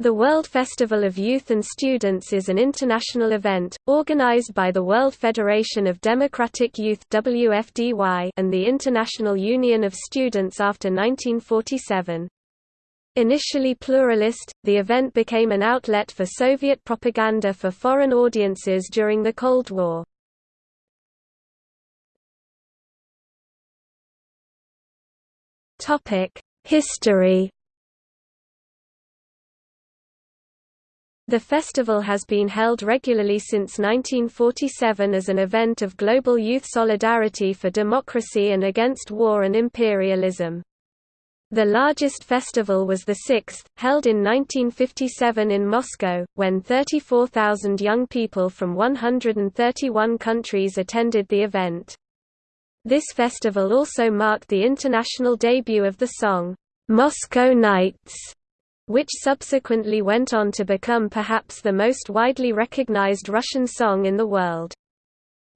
The World Festival of Youth and Students is an international event, organized by the World Federation of Democratic Youth WFDY and the International Union of Students after 1947. Initially pluralist, the event became an outlet for Soviet propaganda for foreign audiences during the Cold War. History The festival has been held regularly since 1947 as an event of global youth solidarity for democracy and against war and imperialism. The largest festival was the sixth, held in 1957 in Moscow, when 34,000 young people from 131 countries attended the event. This festival also marked the international debut of the song, "'Moscow Nights' which subsequently went on to become perhaps the most widely recognized Russian song in the world.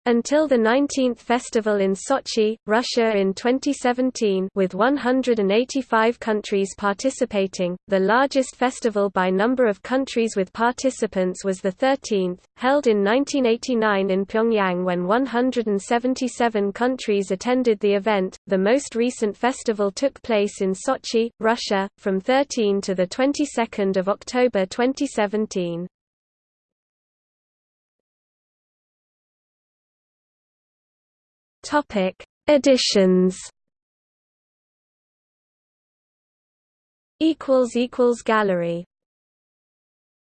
Until the 19th festival in Sochi, Russia in 2017 with 185 countries participating, the largest festival by number of countries with participants was the 13th, held in 1989 in Pyongyang when 177 countries attended the event. The most recent festival took place in Sochi, Russia, from 13 to the 22nd of October 2017. Topic: Editions. Equals equals gallery